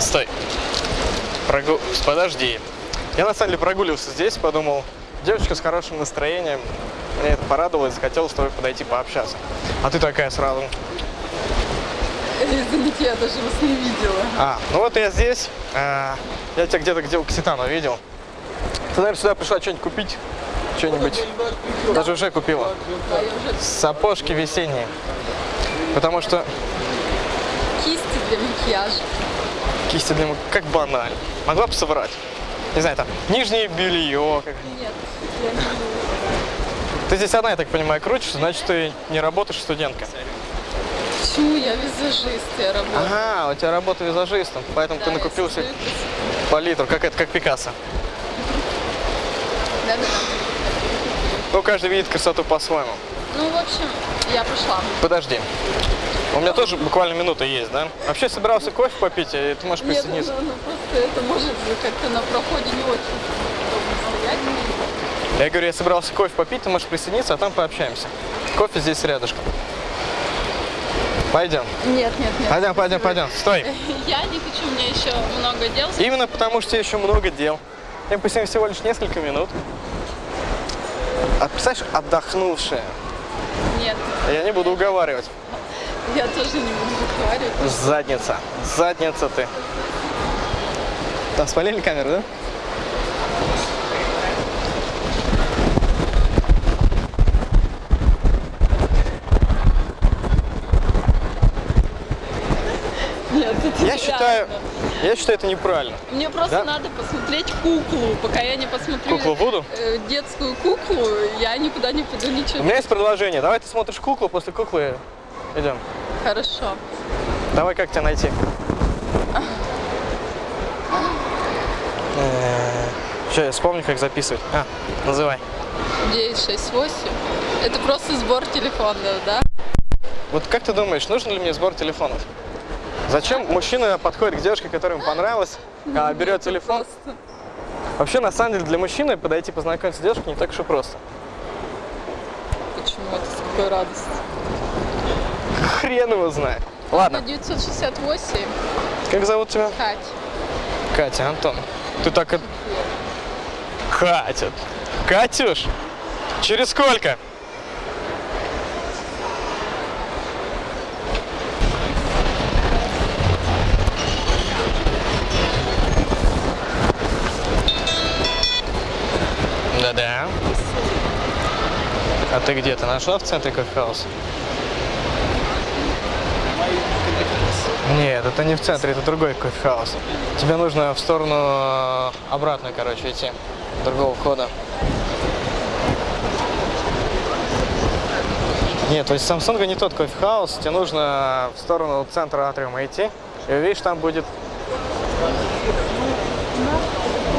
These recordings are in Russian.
Стой. Прогу... Подожди. Я на самом деле прогуливался здесь, подумал, девочка с хорошим настроением. Мне это порадовало и захотел с тобой подойти пообщаться. А ты такая сразу. Извините, я даже вас не видела. А, ну вот я здесь. А, я тебя где-то где у Кситана видел. Ты, наверное, сюда пришла что-нибудь купить? Что-нибудь? Даже уже купила. Да, я уже Сапожки весенние. Потому что кисти для макияжа. Кисти для ма- как банально. Могла бы соврать. Не знаю, там, нижнее белье. Как... Нет, я не Ты здесь одна, я так понимаю, крутишься, значит, ты не работаешь студентка. Почему я визажист, я работаю. Ага, у тебя работа визажистом, поэтому Да, ты создаю красоту. по литру, как это, как Пикассо. Да-да-да. Ну, каждый видит красоту по-своему. Ну, в общем, я пошла. Подожди. У меня тоже буквально минута есть, да? Вообще собирался кофе попить, и ты можешь Нет, присоединиться. ну, ну, просто это может как-то на проходе не очень. Я говорю, я собирался кофе попить, ты можешь присоединиться, а там пообщаемся. Кофе здесь рядышком. Пойдем. Нет, нет, нет. Пойдем, пойдем, пойдем. Стой. Я не хочу, мне еще много дел. Именно потому, что еще много дел. Мы посидим всего лишь несколько минут. А представляешь, отдохнувшая. Нет, Я не буду уговаривать. Я тоже не буду разговаривать. Задница. Задница ты. Там спалили камеру, да? Нет, это Я считаю, я считаю это неправильно. Мне просто Да? надо посмотреть куклу. Пока я не посмотрю Куклу Вуду? э, детскую куклу, я никуда не пойду У ничего. меня есть предложение. Давай ты смотришь куклу, после куклы идем. Хорошо. Давай, как тебя найти? Сейчас я вспомню, как записывать. А, называй. 968. Это просто сбор телефонов, да? Вот как ты думаешь, нужен ли мне сбор телефонов? Зачем мужчина подходит к девушке, которая ему понравилась, а берет телефон? Вообще, на самом деле, для мужчины подойти познакомиться с девушкой не так уж и просто. Почему это с какой радостью? Хрен его знает. Ладно, 968. как зовут тебя? Кать. Катя, Антон. Ты так... и- Катя. Катюш, через сколько? Да-да. А ты где? Ты нашла в центре кофехаус? Нет, это не в центре, это другой кофехаус. Тебе нужно в сторону э, обратно, короче, идти. Другого входа. Нет, то есть Samsung не тот кофехаус, тебе нужно в сторону центра атриума идти. И увидишь, там будет...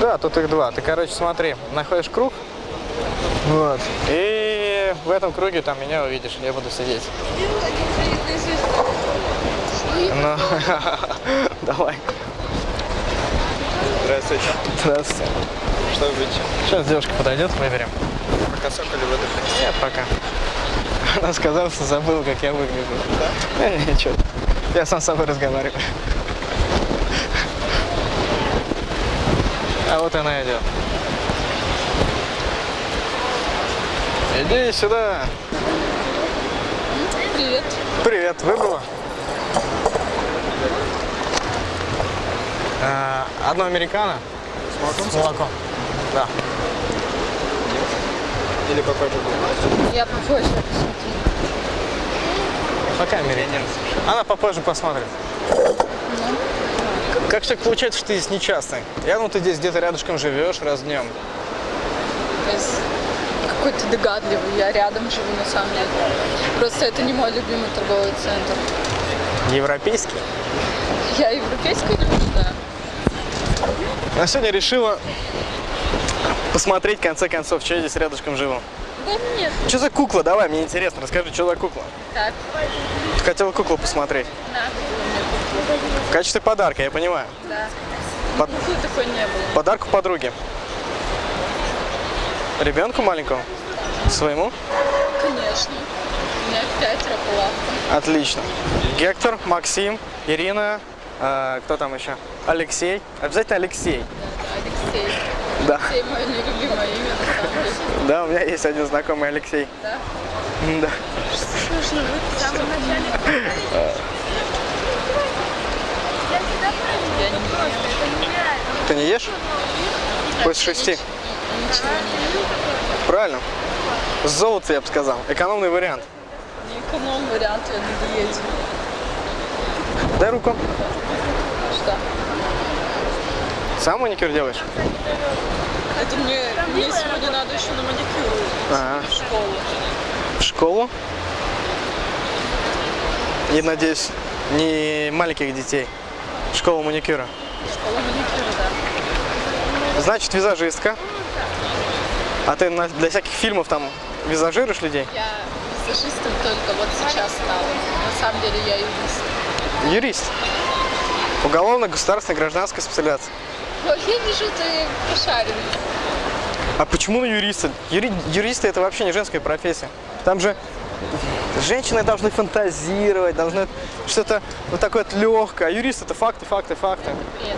Да, тут их два. Ты, короче, смотри, находишь круг. Вот. И в этом круге там меня увидишь, я буду сидеть. Ну, давай. Здравствуйте. Здравствуйте. Что вы будете? Сейчас девушка подойдет, выберем. Пока сок или хотите? Нет, пока. Она сказала, что забыла, как я выгляжу. Да? Э, Ничего. Я сам с собой разговариваю. А вот она идет. Иди сюда. Привет. Привет, выбрала? Одно американо. С молоком? С молоком. Да. Или попозже будет? Я попозже посмотрю. Пока американо. Она попозже посмотрит. Как так получается, что ты здесь нечастный? Я ну ты здесь где-то рядышком живешь раз днем. То есть какой ты догадливый, я рядом живу на самом деле. Просто это не мой любимый торговый центр. Европейский. Я европейскую люблю, да. А сегодня решила посмотреть, в конце концов, что я здесь рядышком живу. Да нет, Что за кукла? Давай, мне интересно, расскажи, что за кукла? так, Ты хотела куклу посмотреть. да, В качестве подарка, я понимаю. да. Под- Куклы такой не было. Подарку подруге. Ребенку маленькому? Своему? Конечно. У меня пятеро лавкам. Отлично. Гектор, Максим, Ирина, А, кто там еще? Алексей. Обязательно Алексей. Алексей. Да. Алексей мое нелюбимое имя. Да, у меня есть один знакомый Алексей. Да? Да. Слушай, вы в самом начале... Ты не ешь? После шести. Правильно. Золото, я бы сказал. Экономный вариант. Не эконом вариант, я на диете. Дай руку. Что? Сам маникюр делаешь? Это мне, мне сегодня надо еще на маникюр Ага. в школу. В школу? И, надеюсь, не маленьких детей. Школа маникюра. Школа маникюра, да. Значит, визажистка. А ты для всяких фильмов там визажируешь людей? Я визажистом только вот сейчас стала. На самом деле я юрист. Юрист. Уголовно-государственная гражданская специализация. Вот я вижу, ты пошаренный. А почему на юриста? Юри- юристы это вообще не женская профессия. Там же женщины должны фантазировать, должны что-то вот такое вот легкое. А юрист это факты, факты, факты. Нет.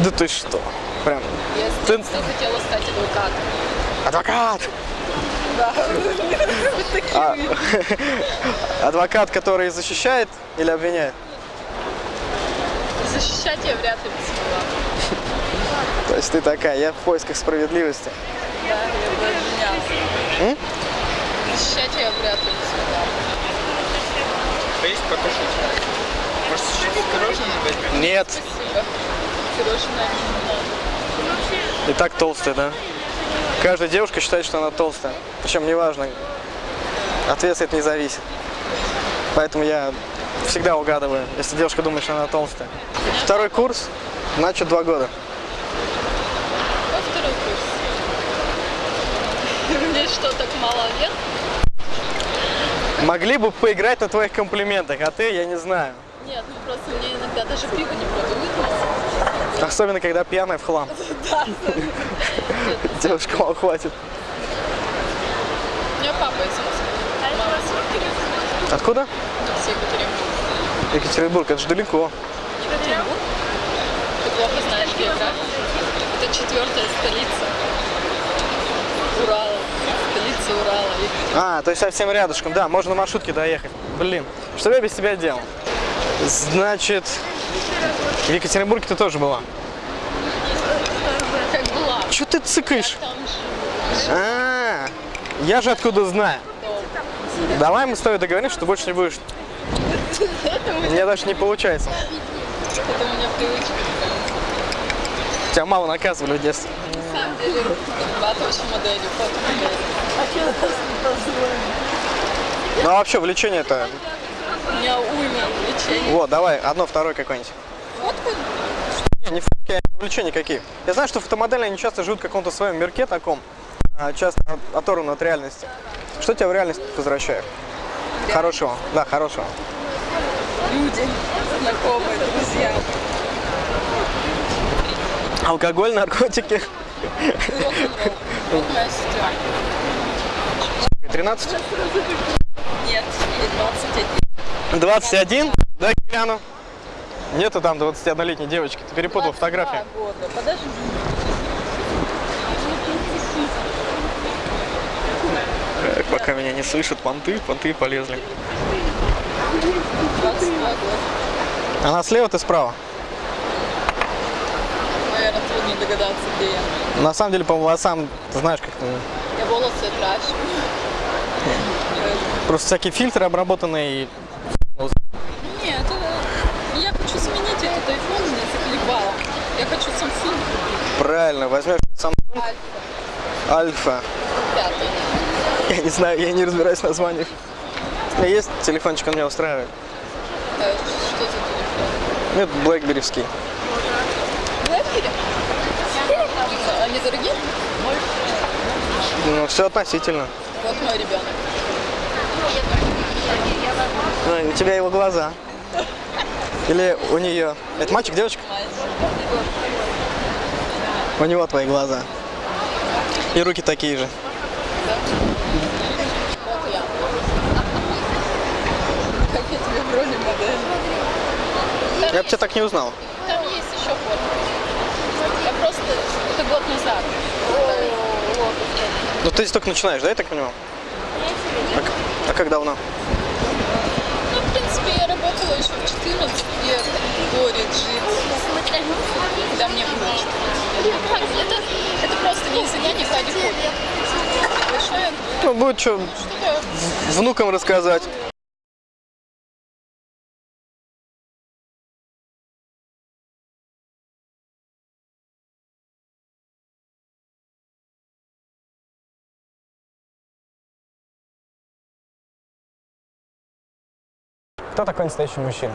Да ты что? Прям. Я Ты- хотела стать адвокатом. Адвокат! Да. А, адвокат, который защищает или обвиняет? Защищать я вряд ли бы смогла. То есть ты такая, я в поисках справедливости. Да, я бы обвиняла. М? Защищать я вряд ли бы смогла. Поесть, покушать. Может, чуть-чуть пирожное возьмем? Нет. Спасибо. Пирожное не. И так толстая, да? Каждая девушка считает, что она толстая. Причем неважно. От веса это не зависит. Поэтому я всегда угадываю, если девушка думает, что она толстая. Второй курс, значит два года. Во второй курс. Мне что, так мало лет? Могли бы поиграть на твоих комплиментах, а ты, я не знаю. Нет, ну просто мне иногда даже пиво не продают. Особенно, когда пьяная в хлам. Да. Девушка, мало хватит. У меня папа из Москвы. Откуда? Из Екатеринбурга. Екатеринбург, это же далеко. Екатеринбург? Ты плохо знаешь географию. Это четвертая столица Урала. Столица Урала. А, то есть совсем рядышком, да, можно на маршрутке доехать. Блин, что я без тебя делал? Значит, в Екатеринбурге ты тоже была. Как была. Че ты цыкаешь? А, я же откуда знаю. Давай мы с тобой договоримся, что больше не будешь. У меня- даже не получается. это у меня привычка. Тебя мало наказывали в детстве. Ну а вообще влечение это. У меня уйма увлечений. Вот, давай, одно, второе какое-нибудь. Не, фотки, а увлечения какие. Я знаю, что фотомодели, они часто живут в каком-то своем мирке таком, а, часто от- оторваны от реальности. Что тебя в реальность возвращает? Хорошего, да, хорошего. Люди, знакомые, друзья. Алкоголь, наркотики. Рок-н-ролл. Вот моя сестра. 13? Нет, ей 21. 21? Дай гляну. Нету там 21-летней девочки. Ты перепутал 22 фотографии. года. Подожди. Так, пока меня не слышат, понты, понты полезли. 22 года. Она слева, ты справа? Наверное, трудно догадаться, где я. На самом деле, по волосам, ты знаешь, как Я волосы крачу. просто всякие фильтры обработанные. И... Нет, это... я хочу сменить этот iPhone, меня заколебало. Я хочу Samsung Правильно, возьмешь Samsung Альфа Альфа. 5. Я не знаю, я не разбираюсь в названиях. У меня есть телефончик, он меня устраивает. Э, Что за телефон? Ну, это блэкберевский. Blackberry? Они дорогие? Ну, все относительно. Вот мой ребенок. Ну, у тебя его глаза. Или у нее. Это мальчик, девочка? У него твои глаза. И руки такие же. Вот я. Как я бы тебя так не узнал. Там есть еще фото. Я просто... Это год назад. Ну ты здесь только начинаешь, да, я так понимаю? А, а как давно? Ну, в принципе, я работала еще в 14 лет в Горе жить. Когда мне было 14 лет. Это, это просто не Хади хобби. Большое Ну, будет что что-то внукам рассказать. Кто такой настоящий мужчина?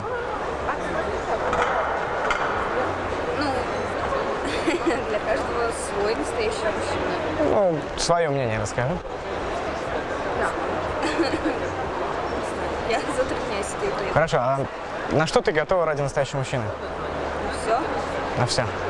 Для каждого свой настоящий мужчина. Ну, свое мнение расскажи. Я затрудняюсь этой. Хорошо, а на что ты готова ради настоящего мужчины? Все. На все.